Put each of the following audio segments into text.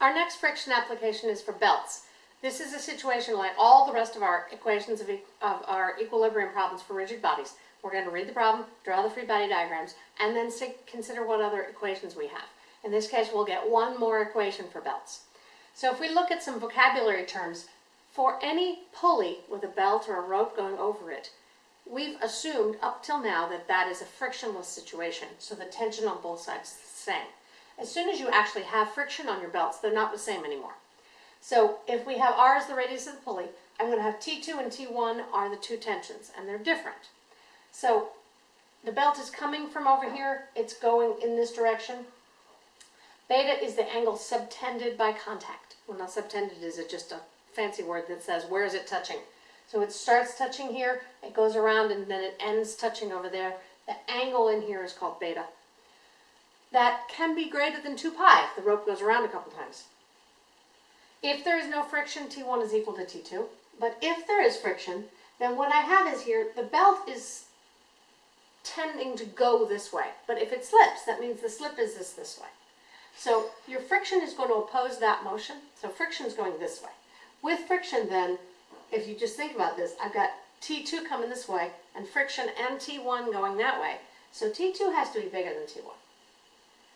Our next friction application is for belts. This is a situation like all the rest of our equations of, e- of our equilibrium problems for rigid bodies. We're going to read the problem, draw the free body diagrams, and then consider what other equations we have. In this case, we'll get one more equation for belts. So if we look at some vocabulary terms, for any pulley with a belt or a rope going over it, we've assumed up till now that that is a frictionless situation, so the tension on both sides is the same. As soon as you actually have friction on your belts, they're not the same anymore. So if we have R as the radius of the pulley, I'm going to have T2 and T1 are the two tensions, and they're different. So the belt is coming from over here, it's going in this direction. Beta is the angle subtended by contact. Well, not subtended is it just a fancy word that says where is it touching. So it starts touching here, it goes around, and then it ends touching over there. The angle in here is called beta. That can be greater than 2 pi if the rope goes around a couple times. If there is no friction, T1 is equal to T2. But if there is friction, then what I have is here, the belt is tending to go this way. But if it slips, that means the slip is this this way. So your friction is going to oppose that motion. So friction is going this way. With friction then, if you just think about this, I've got T2 coming this way and friction and T1 going that way. So T2 has to be bigger than T1.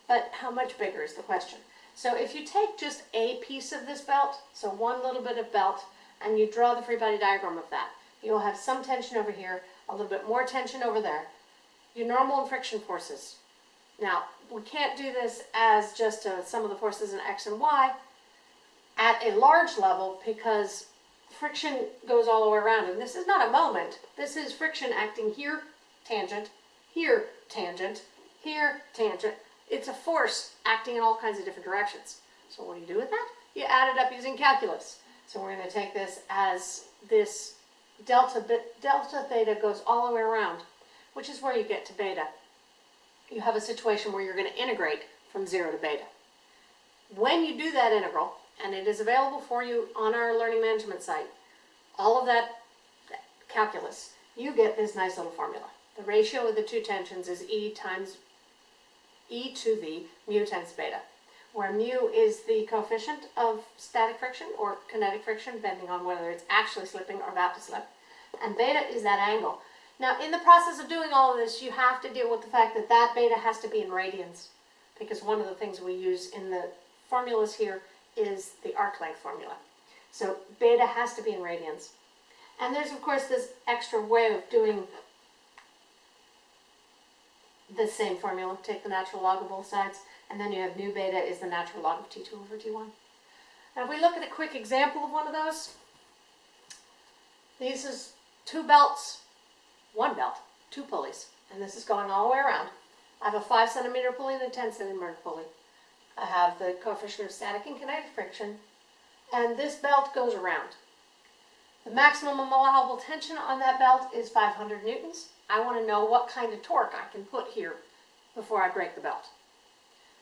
But how much bigger is the question. So if you take just a piece of this belt, so one little bit of belt, and you draw the free body diagram of that, you'll have sum tension over here, a little bit more tension over there. Your normal and friction forces. Now, we can't do this as just uh, some of the forces in X and Y at a large level because friction goes all the way around. And this is not a moment. This is friction acting here, tangent, here, tangent, here, tangent. It's a force acting in all kinds of different directions. So what do you do with that? You add it up using calculus. So we're going to take this as this delta, delta theta goes all the way around, which is where you get to beta. You have a situation where you're going to integrate from 0 to beta. When you do that integral, and it is available for you on our learning management site, all of that calculus, you get this nice little formula. The ratio of the two tensions is E times e to the mu times beta, where mu is the coefficient of static friction or kinetic friction, depending on whether it's actually slipping or about to slip, and beta is that angle. Now, in the process of doing all of this, you have to deal with the fact that that beta has to be in radians, because one of the things we use in the formulas here is the arc length formula. So beta has to be in radians. And there's, of course, this extra way of doing the same formula. Take the natural log of both sides, and then you have mu beta is the natural log of T2 over T1. Now if we look at a quick example of one of those, these is two belts, one belt, two pulleys, and this is going all the way around. I have a 5 centimeter pulley and a 10 centimeter pulley. I have the coefficient of static and kinetic friction, and this belt goes around. The maximum allowable tension on that belt is 500 newtons. I want to know what kind of torque I can put here before I break the belt.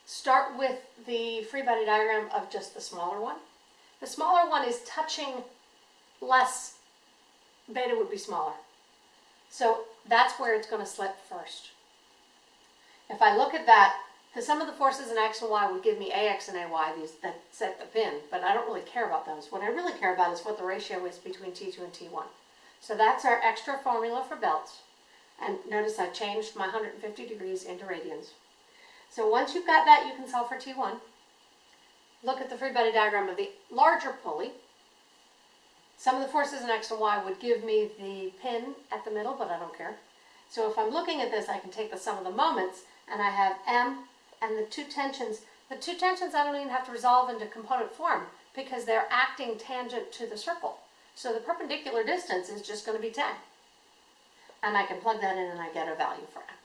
Start with the free body diagram of just the smaller one. The smaller one is touching less, beta would be smaller. So that's where it's going to slip first. If I look at that, the sum of the forces in x and y would give me ax and ay, these that set the pin, but I don't really care about those. What I really care about is what the ratio is between T2 and T1. So that's our extra formula for belts. And notice I changed my 150 degrees into radians. So once you've got that, you can solve for T1. Look at the free body diagram of the larger pulley. Sum of the forces in X and Y would give me the pin at the middle, but I don't care. So if I'm looking at this, I can take the sum of the moments, and I have M and the two tensions. The two tensions I don't even have to resolve into component form because they're acting tangent to the circle. So the perpendicular distance is just going to be 10 and I can plug that in and I get a value for x.